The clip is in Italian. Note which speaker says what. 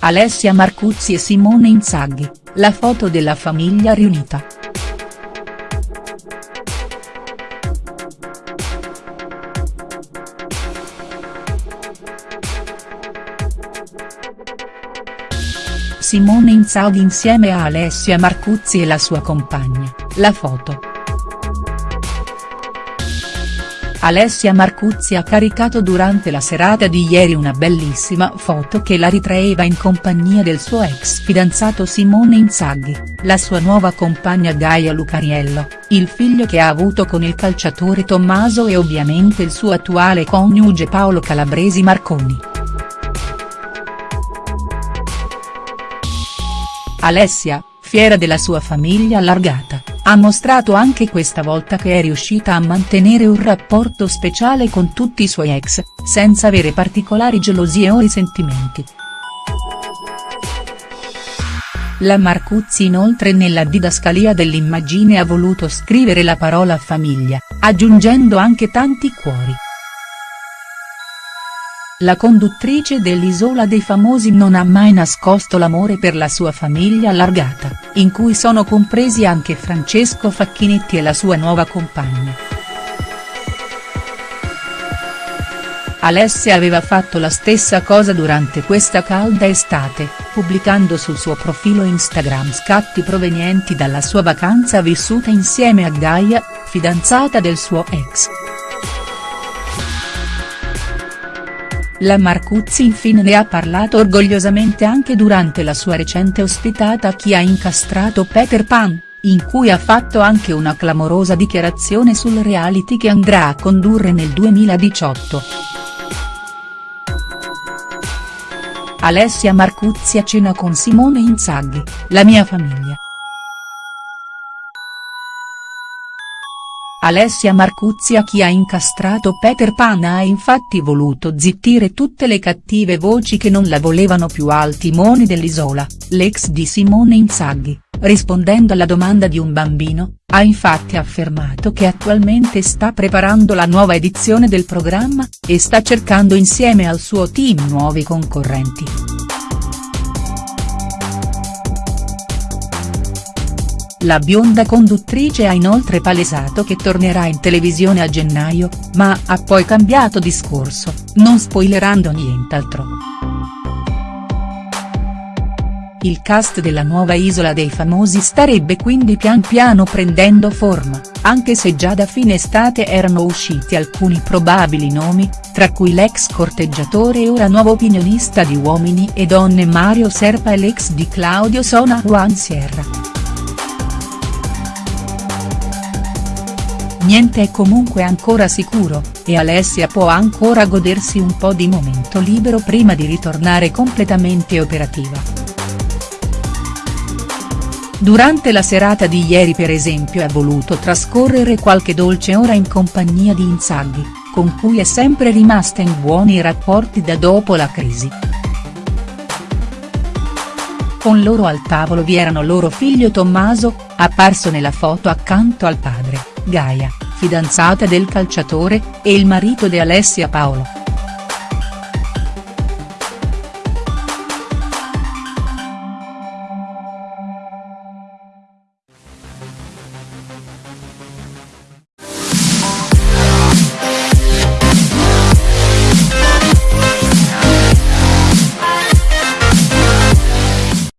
Speaker 1: Alessia Marcuzzi e Simone Inzaghi, la foto della famiglia riunita. Simone Inzaghi insieme a Alessia Marcuzzi e la sua compagna, la foto. Alessia Marcuzzi ha caricato durante la serata di ieri una bellissima foto che la ritraeva in compagnia del suo ex fidanzato Simone Inzaghi, la sua nuova compagna Gaia Lucariello, il figlio che ha avuto con il calciatore Tommaso e ovviamente il suo attuale coniuge Paolo Calabresi Marconi. Alessia, fiera della sua famiglia allargata, ha mostrato anche questa volta che è riuscita a mantenere un rapporto speciale con tutti i suoi ex, senza avere particolari gelosie o risentimenti. La Marcuzzi inoltre nella didascalia dell'immagine ha voluto scrivere la parola famiglia, aggiungendo anche tanti cuori. La conduttrice dell'Isola dei Famosi non ha mai nascosto l'amore per la sua famiglia allargata, in cui sono compresi anche Francesco Facchinetti e la sua nuova compagna. Alessia aveva fatto la stessa cosa durante questa calda estate, pubblicando sul suo profilo Instagram scatti provenienti dalla sua vacanza vissuta insieme a Gaia, fidanzata del suo ex. La Marcuzzi infine ne ha parlato orgogliosamente anche durante la sua recente ospitata a Chi ha incastrato Peter Pan, in cui ha fatto anche una clamorosa dichiarazione sul reality che andrà a condurre nel 2018. Alessia Marcuzzi a cena con Simone Inzaghi, la mia famiglia. Alessia Marcuzzi a chi ha incastrato Peter Pan ha infatti voluto zittire tutte le cattive voci che non la volevano più al timone dell'Isola, l'ex di Simone Inzaghi, rispondendo alla domanda di un bambino, ha infatti affermato che attualmente sta preparando la nuova edizione del programma, e sta cercando insieme al suo team nuovi concorrenti. La bionda conduttrice ha inoltre palesato che tornerà in televisione a gennaio, ma ha poi cambiato discorso, non spoilerando nient'altro. Il cast della nuova Isola dei Famosi starebbe quindi pian piano prendendo forma, anche se già da fine estate erano usciti alcuni probabili nomi, tra cui l'ex corteggiatore e ora nuovo opinionista di Uomini e Donne Mario Serpa e l'ex di Claudio Sona Juan Sierra. Niente è comunque ancora sicuro, e Alessia può ancora godersi un po' di momento libero prima di ritornare completamente operativa. Durante la serata di ieri per esempio ha voluto trascorrere qualche dolce ora in compagnia di Inzaghi, con cui è sempre rimasta in buoni rapporti da dopo la crisi. Con loro al tavolo vi erano loro figlio Tommaso, apparso nella foto accanto al padre, Gaia, fidanzata del calciatore, e il marito di Alessia Paolo.